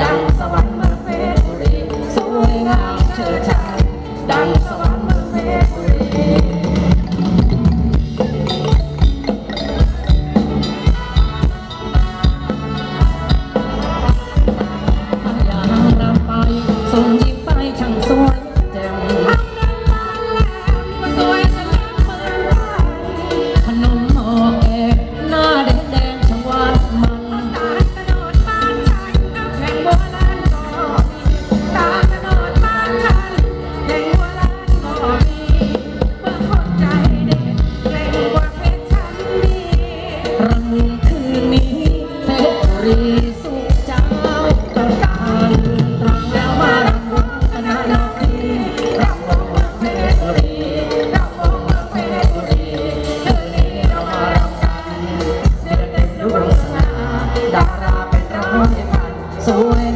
ดังสวรรค์มาเฟรบุรีสวยงามเชิดชายดัง So when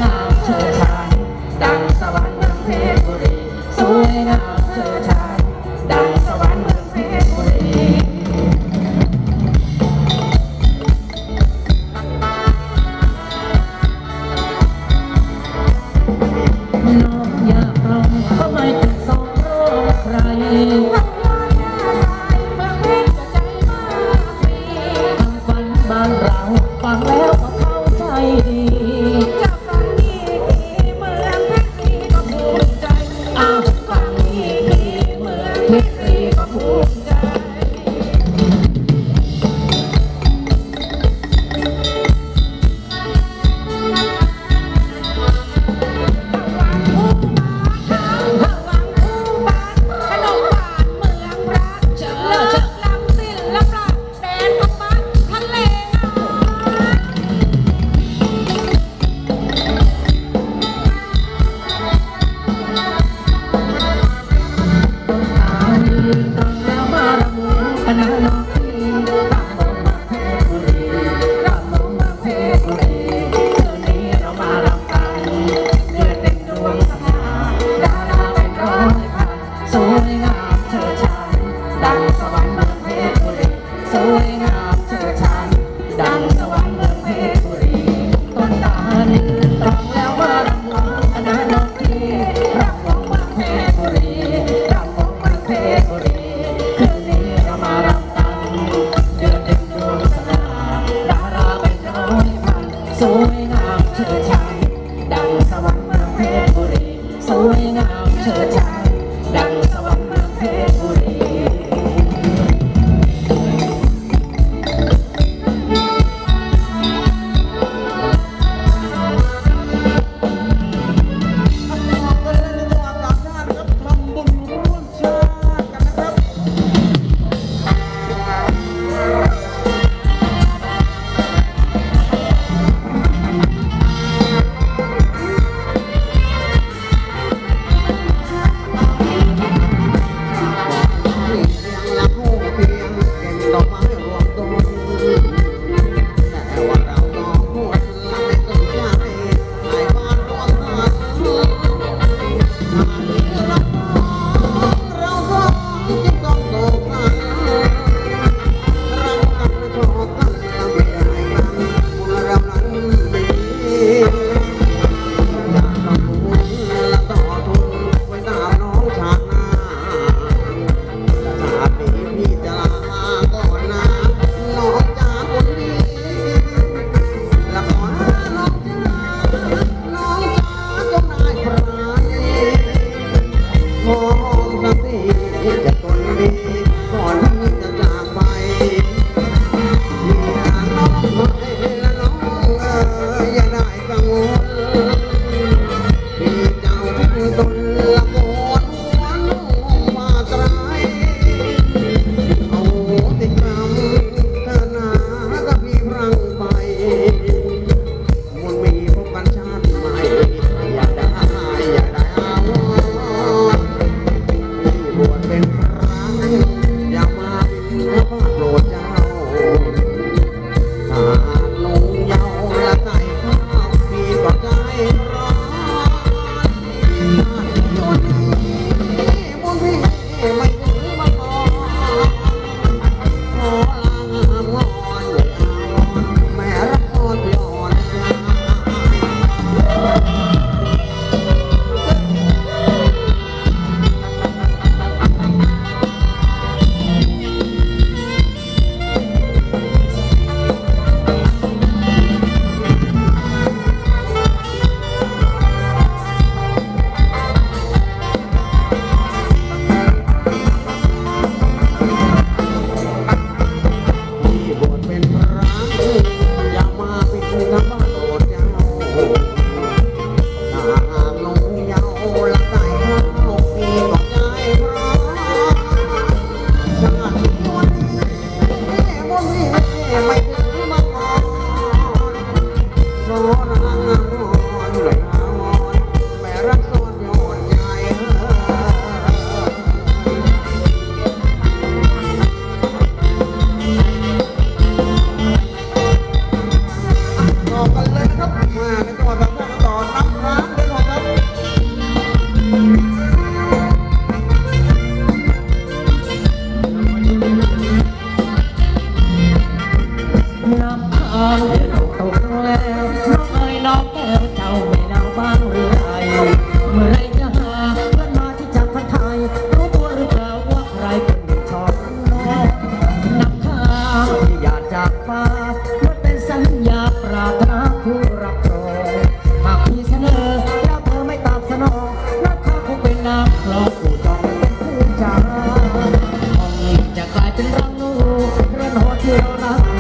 같이.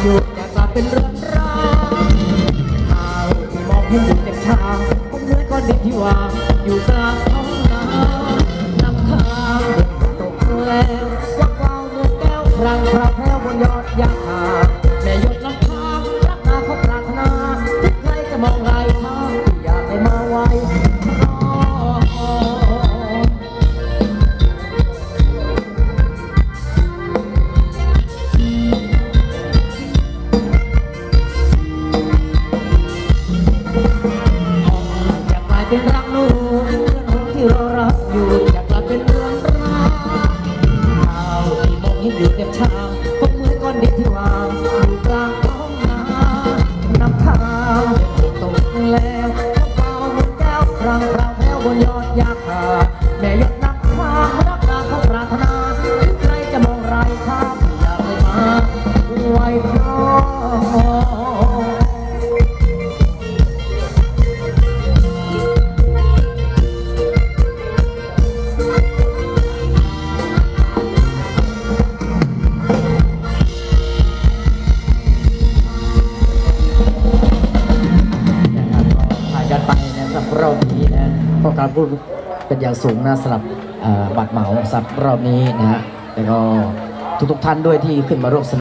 อยู่แต่กลับเป็นเรื่องราวข่าวที่มองเห็นอยู่เด็กชาผมเหนื้อก้อนดินที่วางอยู่กลางท้องนาน้ำค้างตกแรงวักวาวเงินแก้วพรางคระแพ้วบนยอดยาคา เป็นรักนูนเพื่อนคนที่เรารักอยู่อยากกลับเป็นเมืองร้างขาวที่มองเห็นอยู่เต็มเช้า ผู้เป็นอย่างสูงนะสำหรับบัตรเหมาสำหรับรอบนี้นะฮะแล้วก็ทุกๆท่านด้วยที่ขึ้นมาร่วมสนุ